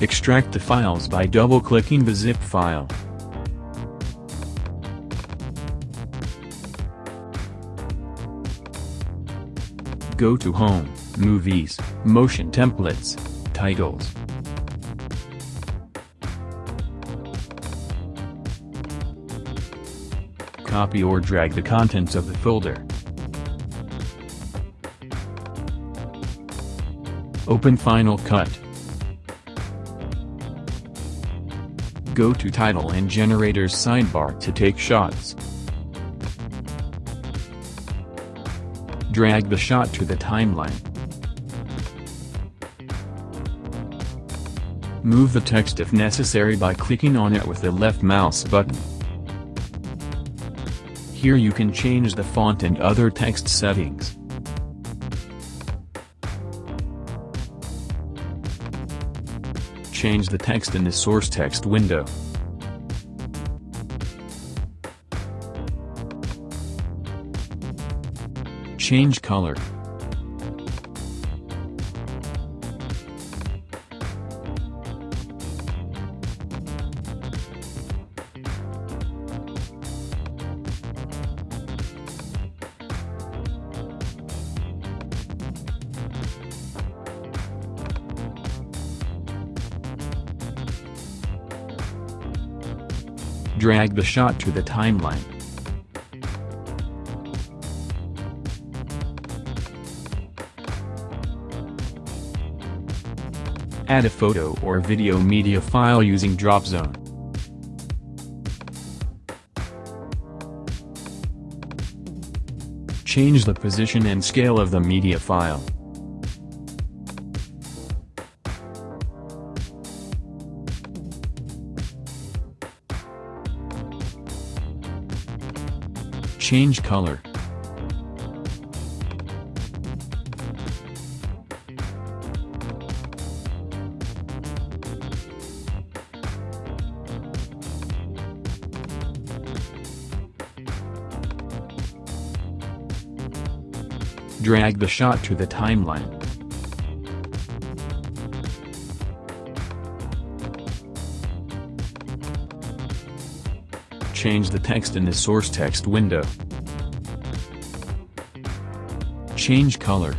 Extract the files by double-clicking the zip file. Go to Home, Movies, Motion Templates, Titles. Copy or drag the contents of the folder. Open Final Cut. Go to Title and Generators sidebar to take shots. Drag the shot to the timeline. Move the text if necessary by clicking on it with the left mouse button. Here you can change the font and other text settings. Change the text in the source text window. Change color. Drag the shot to the timeline. Add a photo or video media file using Dropzone. Change the position and scale of the media file. Change color. Drag the shot to the timeline. Change the text in the source text window. Change color.